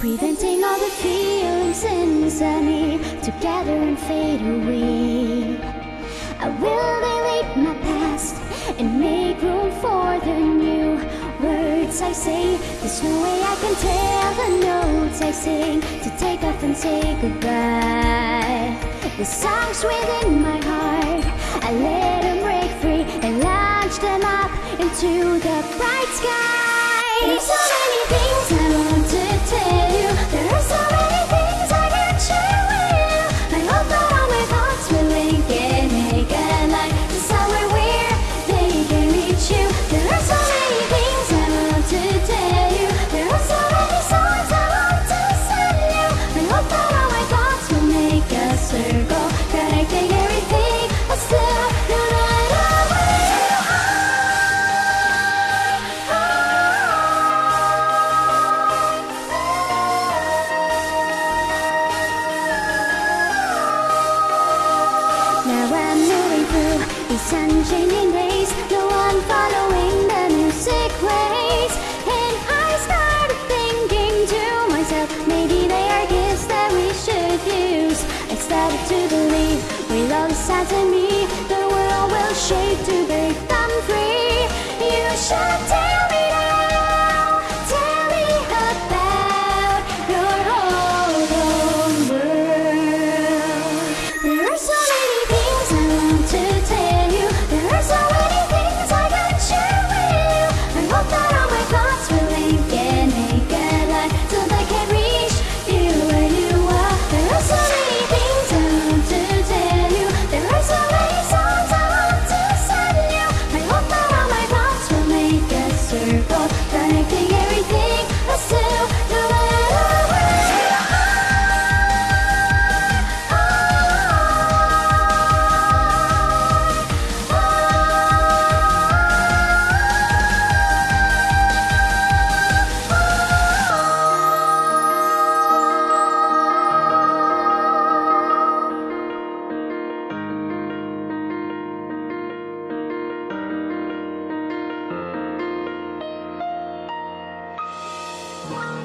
Preventing all the feelings inside me to gather and fade away. I will delete my past and make room for the new words I say. There's no way I can tell the notes I sing to take off and say goodbye. The songs within my heart, I let them break free and launch them up into the bright sky. Through these unchanging days. No one following the music ways. And I started thinking to myself, maybe they are gifts that we should use. I started to believe with all the sides in me, the world will shake to break them free. You should 음.